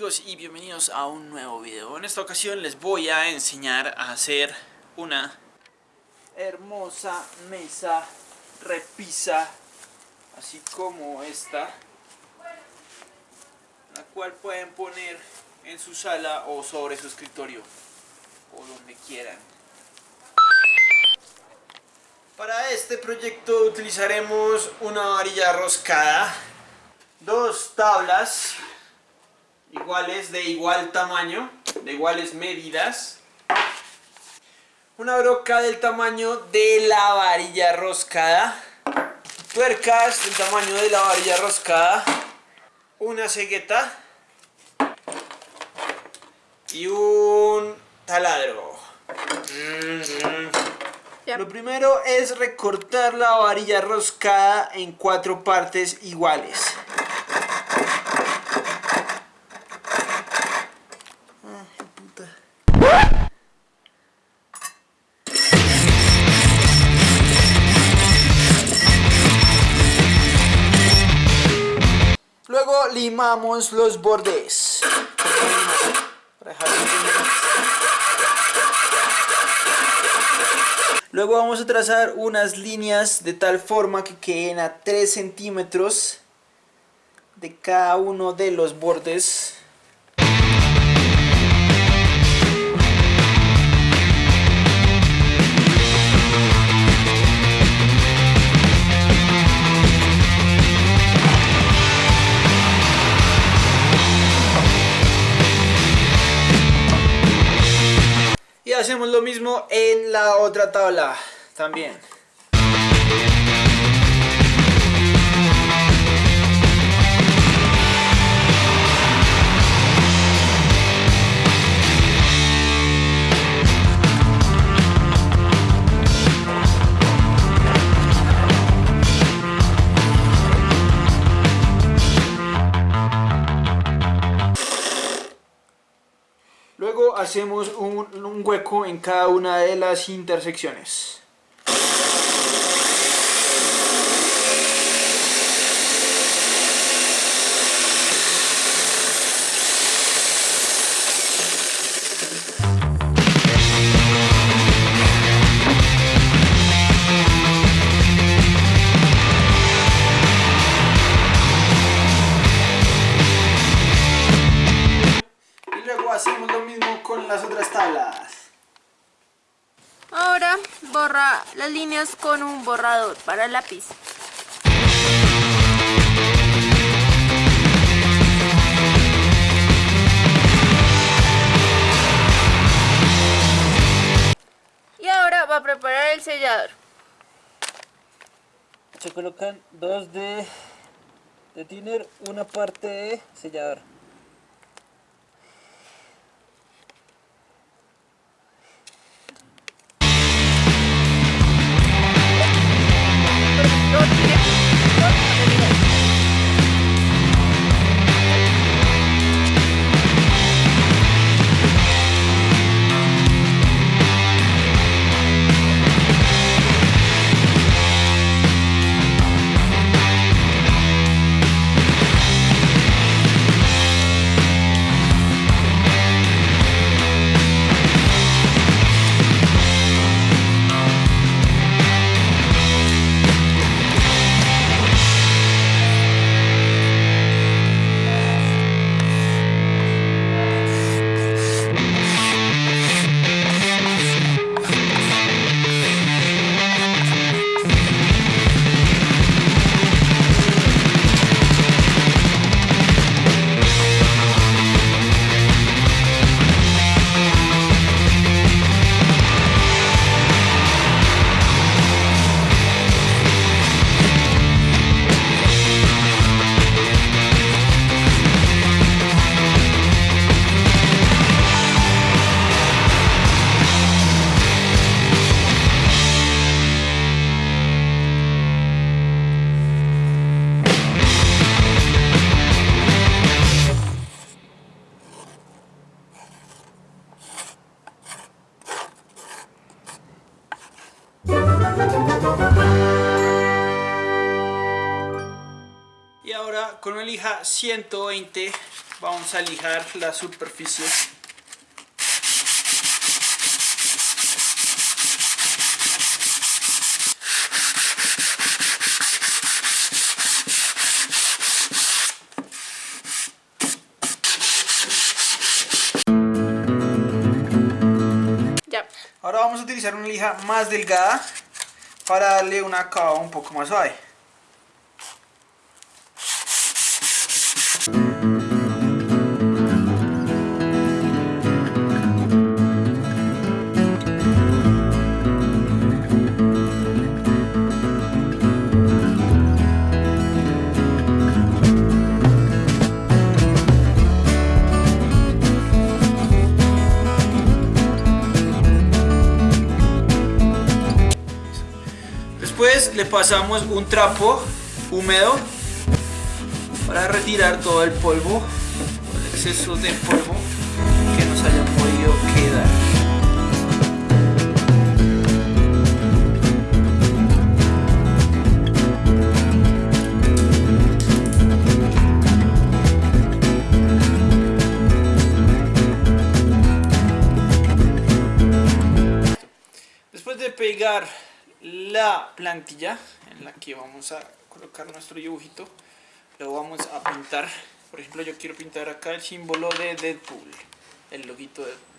Y bienvenidos a un nuevo video. En esta ocasión les voy a enseñar a hacer una hermosa mesa repisa, así como esta, la cual pueden poner en su sala o sobre su escritorio o donde quieran. Para este proyecto utilizaremos una varilla roscada, dos tablas iguales de igual tamaño, de iguales medidas, una broca del tamaño de la varilla roscada, tuercas del tamaño de la varilla roscada, una cegueta. Y un taladro. Lo primero es recortar la varilla roscada en cuatro partes iguales. Limamos los bordes. Luego vamos a trazar unas líneas de tal forma que queden a 3 centímetros de cada uno de los bordes. Hacemos lo mismo en la otra tabla también. Hacemos un, hueco en cada una de las intersecciones. Con un borrador para lápiz. Y ahora va a preparar el sellador. Se colocan dos de, de thinner, una parte de sellador. Y ahora con una lija 120 vamos a lijar la superficie. Ahora vamos a utilizar una lija más delgada para darle un acabado un poco más suave. Le pasamos un trapo húmedo para retirar todo el polvo, el exceso de polvo que nos haya podido quedar. Después de pegar la plantilla en la que vamos a colocar nuestro dibujito, lo vamos a pintar. Por ejemplo, yo quiero pintar acá el símbolo de Deadpool, el loguito de Deadpool.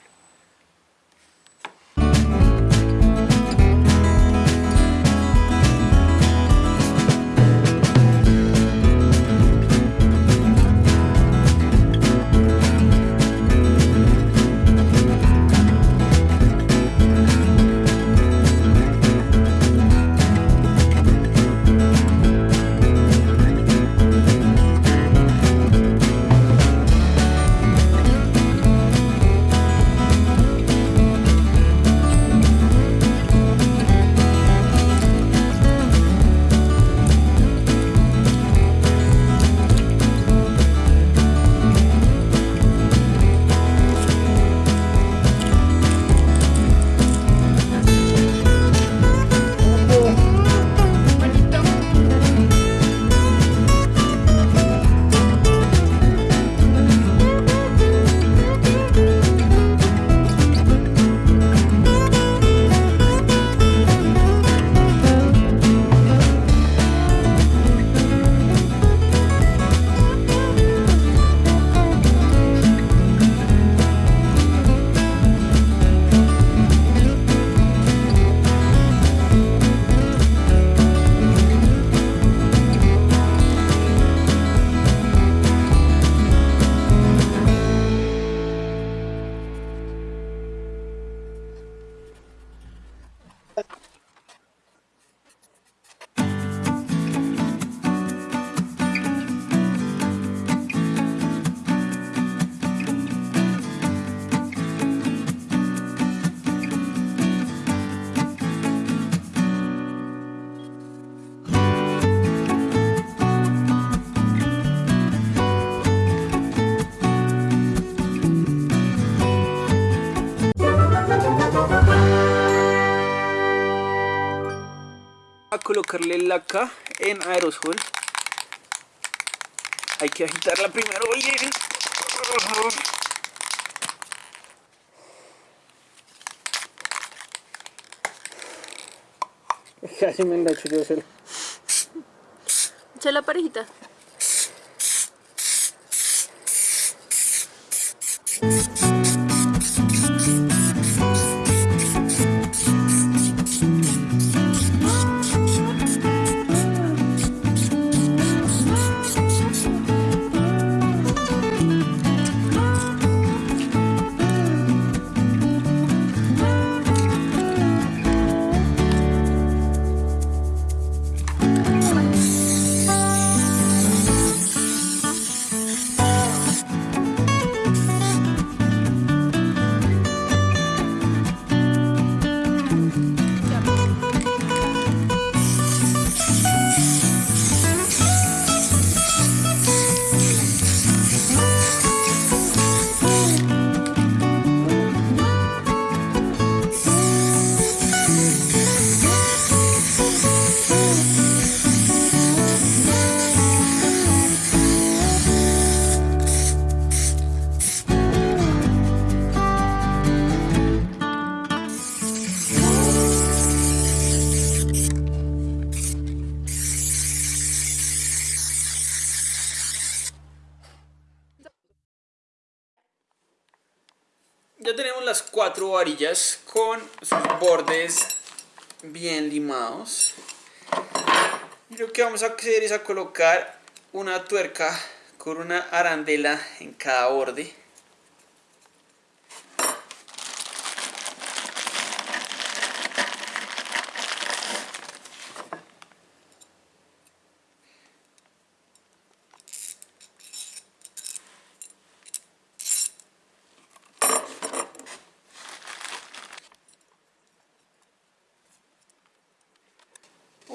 Colocarle laca en aerosol. Hay que agitarla primero oye. Casi me engancho yo solo. Echa la parejita. Cuatro varillas con sus bordes bien limados. Y lo que vamos a hacer es a colocar una tuerca con una arandela en cada borde.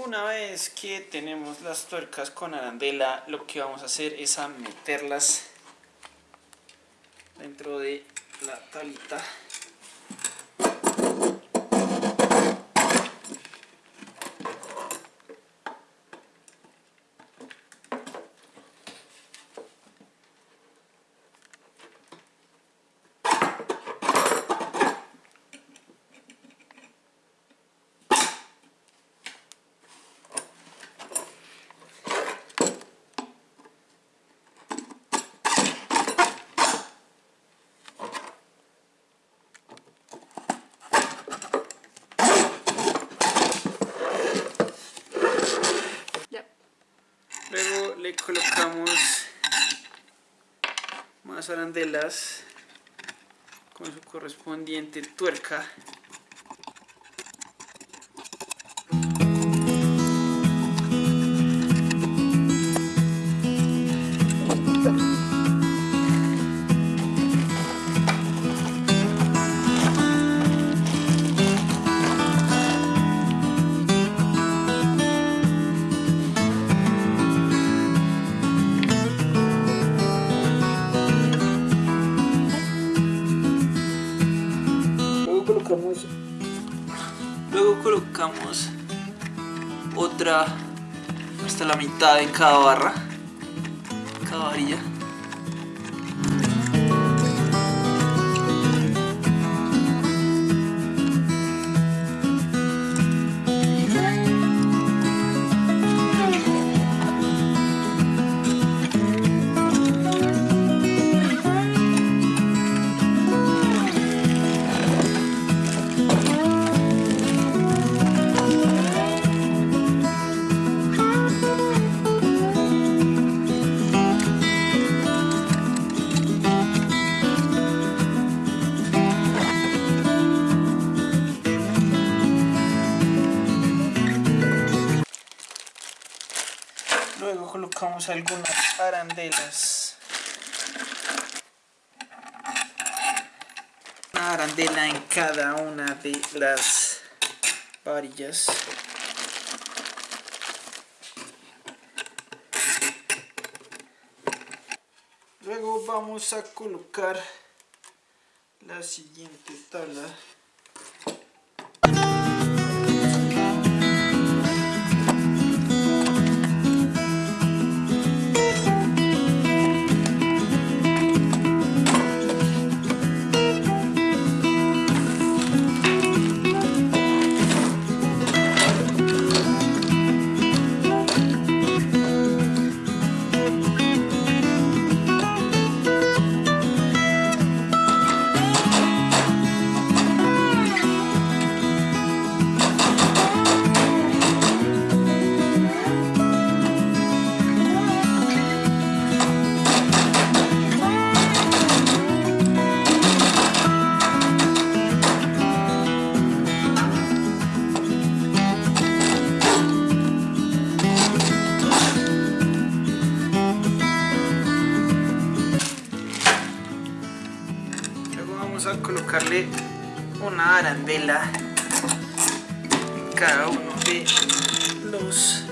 Una vez tenemos las tuercas con arandela, lo que vamos a hacer es a meterlas dentro de la tablita. Luego le colocamos más arandelas con su correspondiente tuerca. Otra hasta la mitad en cada barra, cada varilla. Algunas arandelas. Una arandela en cada una de las varillas. Luego vamos a colocar la siguiente tabla. Colocarle una arandela en cada uno de los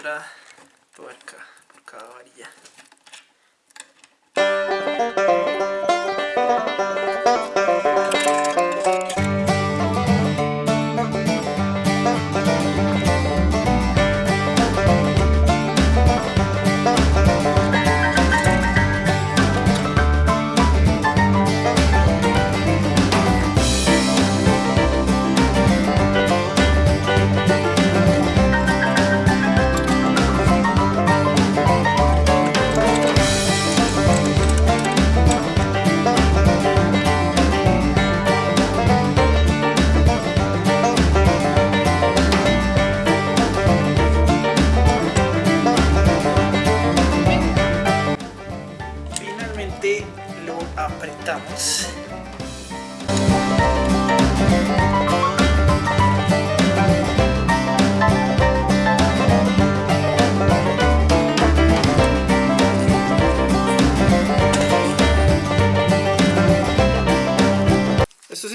otra tuerca por cada varilla.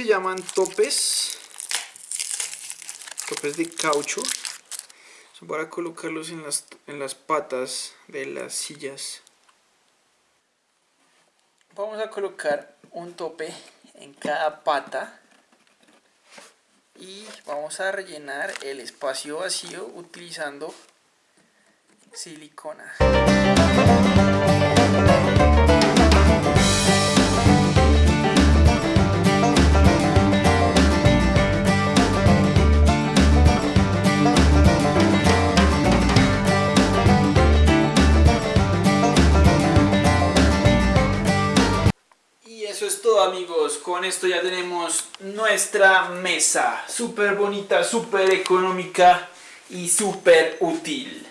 Llaman topes. Topes de caucho. Son para colocarlos en las, en las patas de las sillas. Vamos a colocar un tope en cada pata y vamos a rellenar el espacio vacío utilizando silicona. Con esto ya tenemos nuestra mesa, súper bonita, súper económica y súper útil.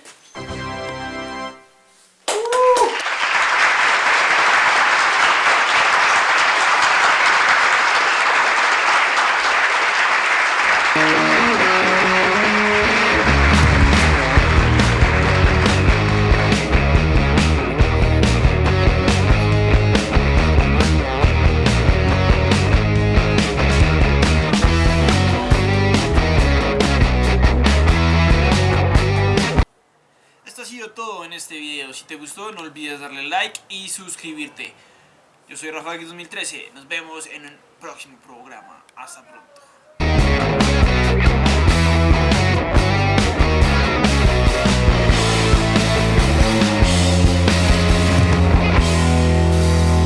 Si te gustó no olvides darle like y suscribirte. Yo soy Rafael 2013. Nos vemos en un próximo programa. Hasta pronto.